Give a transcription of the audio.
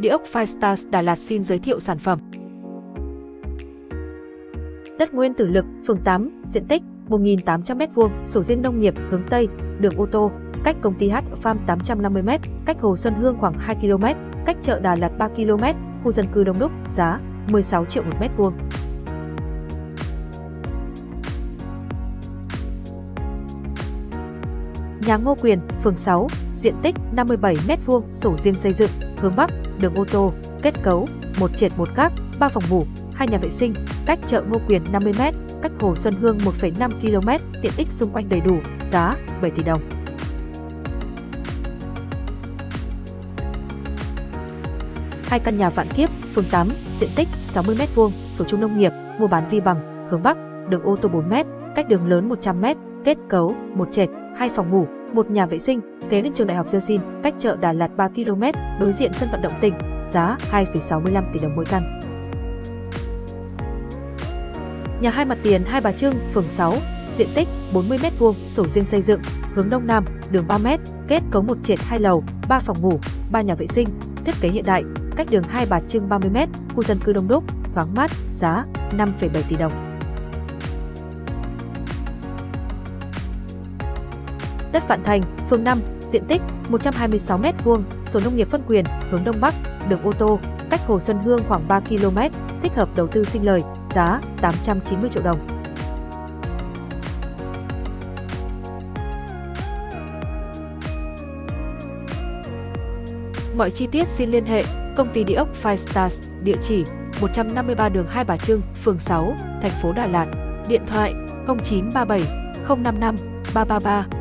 Địa ốc Firestars Đà Lạt xin giới thiệu sản phẩm. Đất Nguyên Tử Lực, phường 8, diện tích 1.800m2, sổ riêng nông nghiệp hướng Tây, đường ô tô, cách công ty H Farm 850m, cách Hồ Xuân Hương khoảng 2 km, cách chợ Đà Lạt 3 km, khu dân cư đông đúc, giá 16 triệu một mét vuông. Nhà Ngô Quyền, phường 6, diện tích 57m2, sổ riêng xây dựng, hướng Bắc, đường ô tô, kết cấu, một trệt một gác, 3 phòng ngủ, hai nhà vệ sinh, cách chợ Ngô Quyền 50m, cách Hồ Xuân Hương 1,5 km, tiện ích xung quanh đầy đủ, giá 7 tỷ đồng. Hai căn nhà vạn kiếp, phường 8, diện tích 60m2, sổ chung nông nghiệp, mua bán vi bằng, hướng Bắc, đường ô tô 4m, cách đường lớn 100m, kết cấu, một trệt, hai phòng ngủ, một nhà vệ sinh, kế bên trường đại học Dơ cách chợ Đà Lạt 3 km, đối diện sân vận động tỉnh, giá 2,65 tỷ đồng mỗi căn. Nhà hai mặt tiền Hai Bà Trưng, phường 6, diện tích 40m2, sổ riêng xây dựng, hướng Đông Nam, đường 3m, kết cấu một trệt hai lầu, 3 phòng ngủ, 3 nhà vệ sinh, thiết kế hiện đại, cách đường Hai Bà Trưng 30m, khu dân cư đông đúc, thoáng mát, giá 5,7 tỷ đồng. Đất Vạn Thành, phường 5, diện tích 126m2, sổ nông nghiệp phân quyền, hướng Đông Bắc, đường ô tô, cách Hồ Xuân Hương khoảng 3 km, thích hợp đầu tư sinh lời, giá 890 triệu đồng. Mọi chi tiết xin liên hệ công ty địa ốc Five Stars, địa chỉ 153 đường Hai Bà Trưng, phường 6, thành phố Đà Lạt, điện thoại 0937 055 333